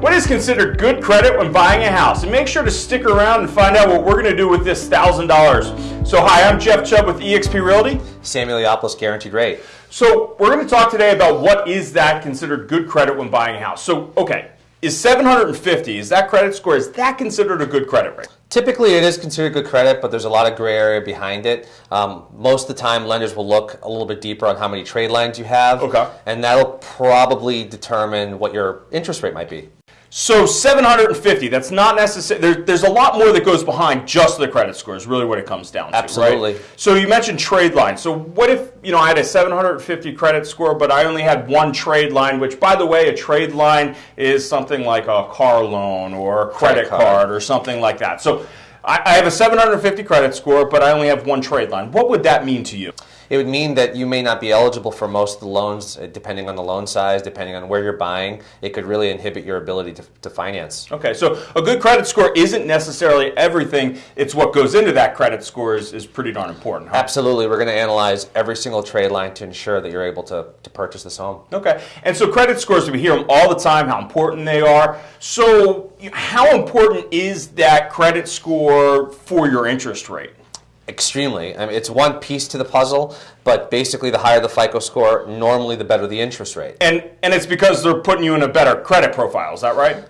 What is considered good credit when buying a house? And make sure to stick around and find out what we're going to do with this $1,000. So, hi, I'm Jeff Chubb with eXp Realty. Samuel Leopoulos, Guaranteed Rate. So, we're going to talk today about what is that considered good credit when buying a house. So, okay, is 750, is that credit score, is that considered a good credit rate? Typically, it is considered good credit, but there's a lot of gray area behind it. Um, most of the time, lenders will look a little bit deeper on how many trade lines you have. Okay. And that'll probably determine what your interest rate might be. So 750, that's not necessary. There, there's a lot more that goes behind just the credit score is really what it comes down to. Absolutely. Right? So you mentioned trade line. So what if, you know, I had a 750 credit score, but I only had one trade line, which by the way, a trade line is something like a car loan or a credit, credit card. card. or something like that. So I, I have a 750 credit score, but I only have one trade line. What would that mean to you? It would mean that you may not be eligible for most of the loans, uh, depending on the loan size, depending on where you're buying. It could really inhibit your ability to, to finance. Okay, so a good credit score isn't necessarily everything. It's what goes into that credit score is, is pretty darn important. Huh? Absolutely. We're going to analyze every single trade line to ensure that you're able to, to purchase this home. Okay, and so credit scores, we hear them all the time, how important they are. So, how important is that credit score for your interest rate? Extremely. I mean, it's one piece to the puzzle, but basically, the higher the FICO score, normally the better the interest rate. And and it's because they're putting you in a better credit profile. Is that right?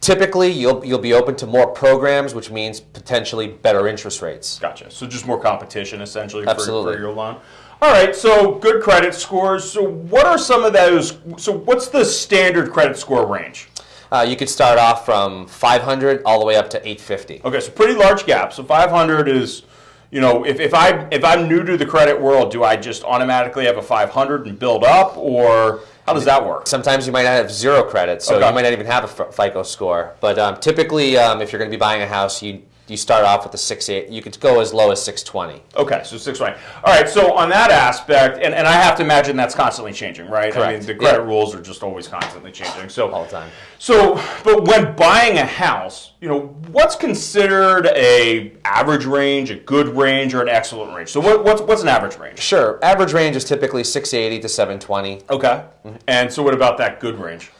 Typically, you'll you'll be open to more programs, which means potentially better interest rates. Gotcha. So just more competition, essentially, Absolutely. For, for your loan. All right. So good credit scores. So what are some of those? So what's the standard credit score range? Uh, you could start off from 500 all the way up to 850. Okay, so pretty large gap. So 500 is you know, if, if I if I'm new to the credit world, do I just automatically have a 500 and build up, or how does that work? Sometimes you might not have zero credit, so okay. you might not even have a FICO score. But um, typically, um, if you're going to be buying a house, you you start off with a six eight. You could go as low as six twenty. Okay, so six twenty. All right. So on that aspect, and, and I have to imagine that's constantly changing, right? Correct. I mean, the credit yeah. rules are just always constantly changing. So all the time. So, but when buying a house, you know, what's considered a average range, a good range, or an excellent range? So, what, what's what's an average range? Sure. Average range is typically six eighty to seven twenty. Okay. Mm-hmm. And so, what about that good range?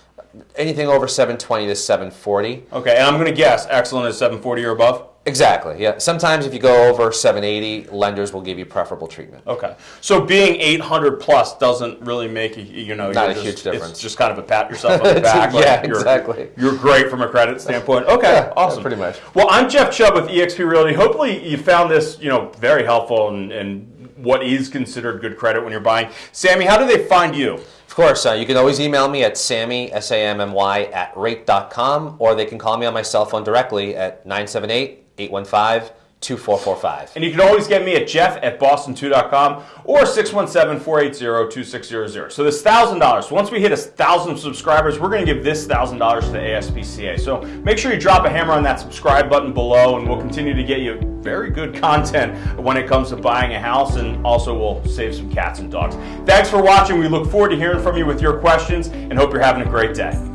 Anything over 720 to 740. Okay, and I'm going to guess excellent is 740 or above? Exactly. Yeah. Sometimes if you go over 780, lenders will give you preferable treatment. Okay. So being 800 plus doesn't really make a, you know not a just, huge difference. It's just kind of a pat yourself on the back. yeah, like you're, exactly. You're great from a credit standpoint. Okay. Yeah, awesome. pretty much. Well, I'm Jeff Chubb with eXp Realty. Hopefully you found this you know very helpful and, and what is considered good credit when you're buying. Sammy, how do they find you? Of course, uh, you can always email me at sammy, S-A-M-M-Y, at rate.com, or they can call me on my cell phone directly at 978 815 2445. And you can always get me at jeff at boston2.com or 617-480-2600. So this $1,000, once we hit a 1,000 subscribers, we're going to give this $1,000 to the ASPCA. So make sure you drop a hammer on that subscribe button below and we'll continue to get you very good content when it comes to buying a house and also we'll save some cats and dogs. Thanks for watching. We look forward to hearing from you with your questions and hope you're having a great day.